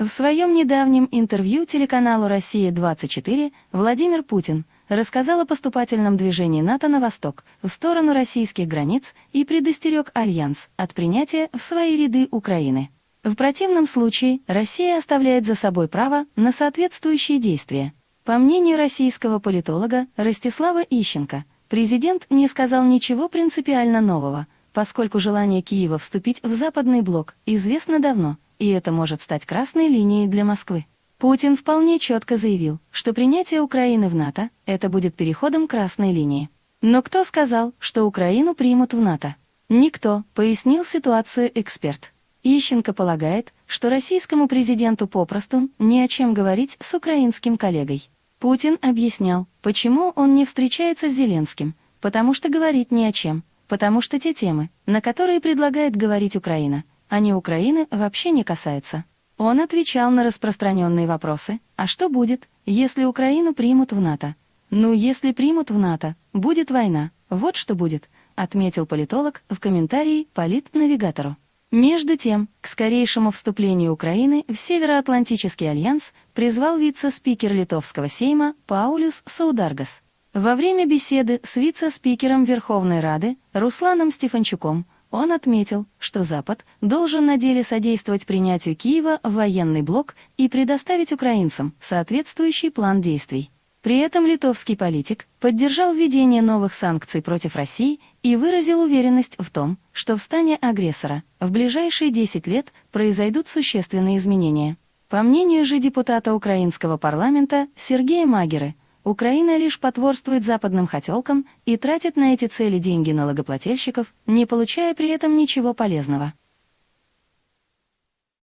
В своем недавнем интервью телеканалу «Россия-24» Владимир Путин рассказал о поступательном движении НАТО на восток, в сторону российских границ и предостерег Альянс от принятия в свои ряды Украины. В противном случае Россия оставляет за собой право на соответствующие действия. По мнению российского политолога Ростислава Ищенко, президент не сказал ничего принципиально нового, поскольку желание Киева вступить в западный блок известно давно – и это может стать красной линией для Москвы. Путин вполне четко заявил, что принятие Украины в НАТО – это будет переходом красной линии. Но кто сказал, что Украину примут в НАТО? Никто, пояснил ситуацию эксперт. Ищенко полагает, что российскому президенту попросту не о чем говорить с украинским коллегой. Путин объяснял, почему он не встречается с Зеленским, потому что говорить не о чем, потому что те темы, на которые предлагает говорить Украина, они Украины вообще не касаются. Он отвечал на распространенные вопросы, а что будет, если Украину примут в НАТО? Ну, если примут в НАТО, будет война, вот что будет, отметил политолог в комментарии Полит-навигатору. Между тем, к скорейшему вступлению Украины в Североатлантический альянс призвал вице-спикер Литовского сейма Паулюс Саударгас. Во время беседы с вице-спикером Верховной Рады Русланом Стефанчуком он отметил, что Запад должен на деле содействовать принятию Киева в военный блок и предоставить украинцам соответствующий план действий. При этом литовский политик поддержал введение новых санкций против России и выразил уверенность в том, что в стане агрессора в ближайшие 10 лет произойдут существенные изменения. По мнению же депутата украинского парламента Сергея Магеры, Украина лишь потворствует западным хотелкам и тратит на эти цели деньги налогоплательщиков, не получая при этом ничего полезного.